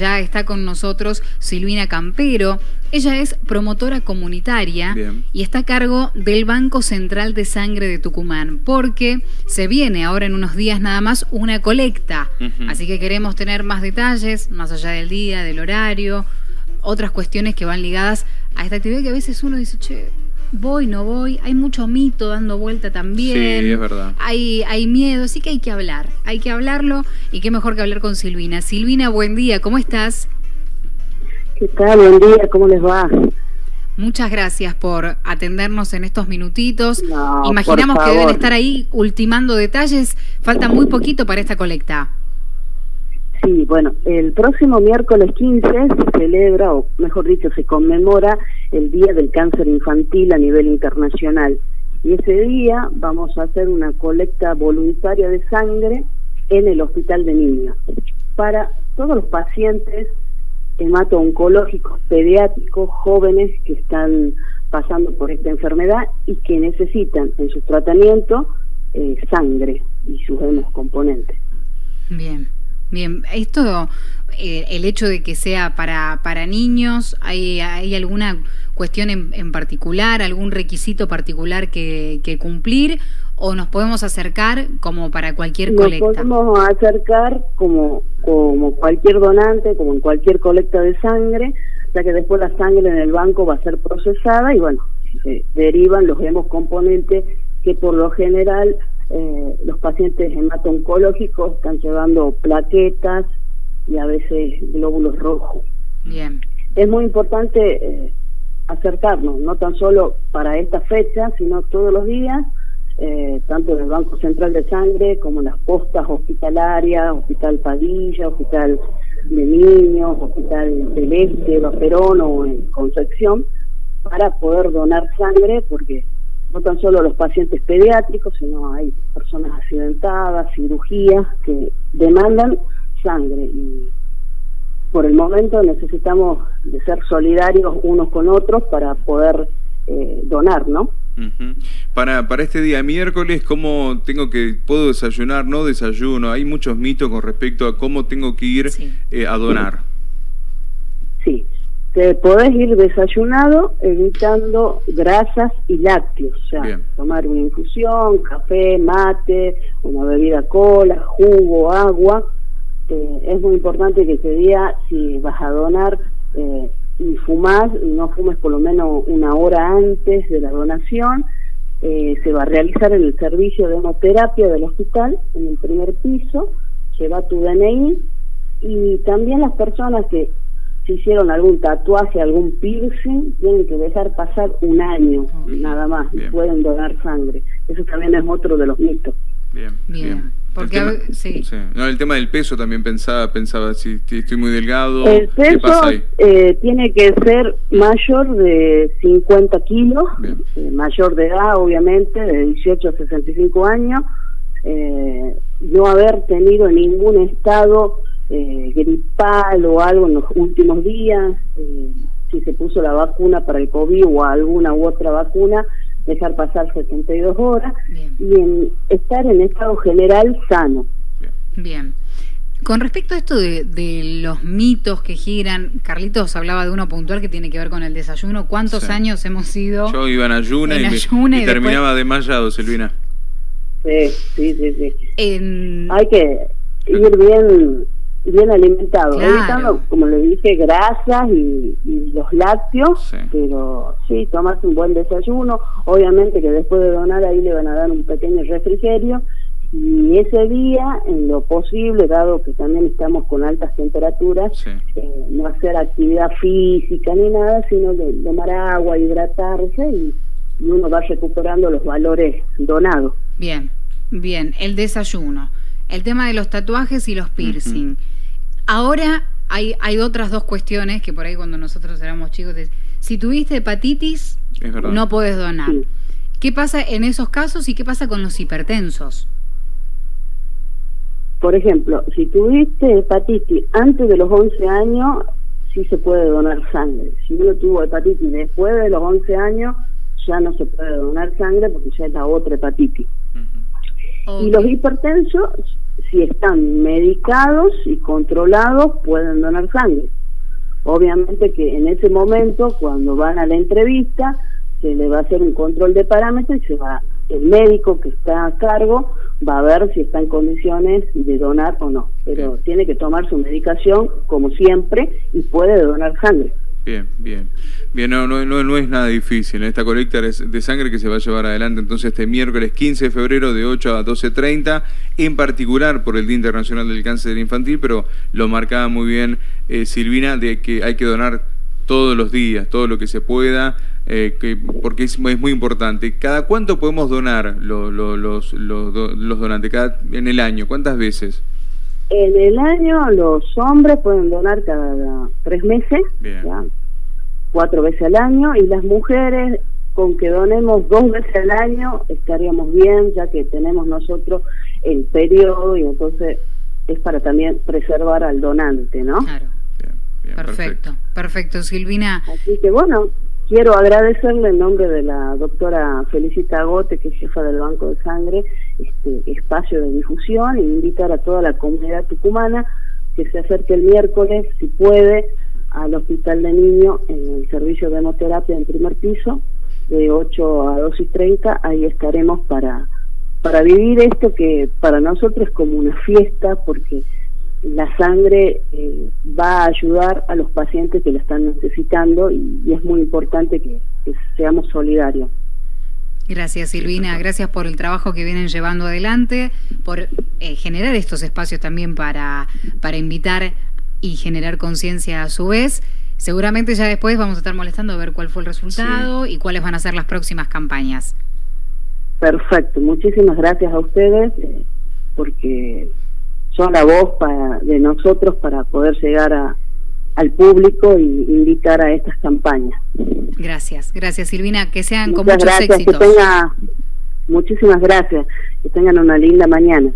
Ya está con nosotros Silvina Campero. Ella es promotora comunitaria y está a cargo del Banco Central de Sangre de Tucumán, porque se viene ahora en unos días nada más una colecta. Así que queremos tener más detalles, más allá del día, del horario, otras cuestiones que van ligadas a esta actividad que a veces uno dice, che, voy, no voy, hay mucho mito dando vuelta también. Sí, es verdad. Hay, hay miedo, así que hay que hablar, hay que hablarlo y qué mejor que hablar con Silvina. Silvina, buen día, ¿cómo estás? ¿Qué tal? Buen día, ¿cómo les va? Muchas gracias por atendernos en estos minutitos. Imaginamos que deben estar ahí ultimando detalles. Falta muy poquito para esta colecta. Sí, bueno, el próximo miércoles 15 se celebra, o mejor dicho, se conmemora el Día del Cáncer Infantil a nivel internacional. Y ese día vamos a hacer una colecta voluntaria de sangre en el Hospital de Niños para todos los pacientes hemato-oncológicos pediátricos jóvenes que están pasando por esta enfermedad y que necesitan en su tratamiento eh, sangre y sus componentes. Bien. Bien, esto, eh, el hecho de que sea para, para niños, ¿hay, hay alguna cuestión en, particular, algún requisito particular que, que, cumplir o nos podemos acercar como para cualquier colecta? Nos podemos acercar como, como cualquier donante, como en cualquier colecta de sangre, ya que después la sangre en el banco va a ser procesada y bueno, derivan los hemos componentes que por lo general eh, los pacientes hemato-oncológicos están llevando plaquetas y a veces glóbulos rojos. Bien. Es muy importante eh, acercarnos, no tan solo para esta fecha, sino todos los días, eh, tanto en el Banco Central de Sangre como en las postas hospitalarias, Hospital Padilla, Hospital de Niños, Hospital del Este, Perón o en Concepción, para poder donar sangre, porque no tan solo los pacientes pediátricos, sino hay personas accidentadas, cirugías que demandan sangre y por el momento necesitamos de ser solidarios unos con otros para poder eh, donar, ¿no? Para, para este día miércoles, ¿cómo tengo que, puedo desayunar, no desayuno? Hay muchos mitos con respecto a cómo tengo que ir eh, a donar. Sí, te podés ir desayunado evitando grasas y lácteos, o sea, tomar una infusión, café, mate, una bebida cola, jugo, agua. Eh, es muy importante que ese día, si vas a donar eh, y fumás, no fumes por lo menos una hora antes de la donación. Eh, se va a realizar en el servicio de hemoterapia del hospital, en el primer piso, lleva tu DNI y también las personas que si hicieron algún tatuaje, algún piercing, tienen que dejar pasar un año, nada más, y pueden donar sangre. Eso también es otro de los mitos. Bien, bien. Porque el tema, sí. No, el tema del peso también pensaba, pensaba si estoy muy delgado. El peso eh, tiene que ser mayor de 50 kilos, eh, mayor de edad, obviamente, de 18 a 65 años, eh, no haber tenido ningún estado eh, gripal o algo en los últimos días, eh, si se puso la vacuna para el COVID o alguna u otra vacuna, dejar pasar 72 horas y en estar en estado general sano. Bien. Con respecto a esto de, los mitos que giran, Carlitos hablaba de uno puntual que tiene que ver con el desayuno. ¿Cuántos años hemos ido? Yo iba en ayuna, y, terminaba desmayado, Silvina. Sí, sí, sí. sí. Hay que ir bien bien alimentado, evitando, como le dije, grasas y, los lácteos, pero sí, tomarse un buen desayuno, obviamente que después de donar ahí le van a dar un pequeño refrigerio. Y ese día, en lo posible, dado que también estamos con altas temperaturas, eh, no hacer actividad física ni nada, sino de, tomar agua, hidratarse y, uno va recuperando los valores donados. Bien, bien, el desayuno. El tema de los tatuajes y los piercing. Ahora hay, hay otras dos cuestiones que por ahí cuando nosotros éramos chicos, si tuviste hepatitis, no puedes donar. ¿Qué pasa en esos casos y qué pasa con los hipertensos? Por ejemplo, si tuviste hepatitis antes de los 11 años, sí se puede donar sangre. Si uno tuvo hepatitis después de los 11 años, ya no se puede donar sangre porque ya es la otra hepatitis. Y los hipertensos si están medicados y controlados, pueden donar sangre. Obviamente que en ese momento, cuando van a la entrevista, se le va a hacer un control de parámetros y se va, el médico que está a cargo va a ver si está en condiciones de donar o no. Pero tiene que tomar su medicación como siempre y puede donar sangre. Bien, bien. Bien, no, no, es nada difícil. Esta colecta de sangre que se va a llevar adelante entonces este miércoles 15 de febrero de 8 a 12.30, en particular por el Día Internacional del Cáncer Infantil, pero lo marcaba muy bien eh, Silvina, de que hay que donar todos los días, todo lo que se pueda, eh, que, porque es, muy importante. ¿Cada cuánto podemos donar los, los, los, donantes? Cada, en el año, ¿cuántas veces? En el año los hombres pueden donar cada tres meses, cuatro veces al año, y las mujeres con que donemos dos veces al año estaríamos bien, ya que tenemos nosotros el periodo y entonces es para también preservar al donante, ¿no? Claro. perfecto, perfecto, Silvina. Así que bueno, quiero agradecerle en nombre de la doctora Felicita Gote, que es jefa del Banco de Sangre, este espacio de difusión e invitar a toda la comunidad tucumana que se acerque el miércoles, si puede, al Hospital de Niños en el servicio de hemoterapia en primer piso, de 8 a 2 y 30, ahí estaremos para, para vivir esto que para nosotros es como una fiesta, porque la sangre eh, va a ayudar a los pacientes que la están necesitando y, es muy importante que, seamos solidarios. Gracias Silvina, gracias por el trabajo que vienen llevando adelante, por eh, generar estos espacios también para, para invitar y generar conciencia a su vez. Seguramente ya después vamos a estar molestando a ver cuál fue el resultado y cuáles van a ser las próximas campañas. Perfecto, muchísimas gracias a ustedes eh, porque son la voz para, de nosotros para poder llegar a, al público y invitar a estas campañas. Gracias, gracias Silvina, que sean con muchos gracias, éxitos. Que tenga, muchísimas gracias, que tengan una linda mañana.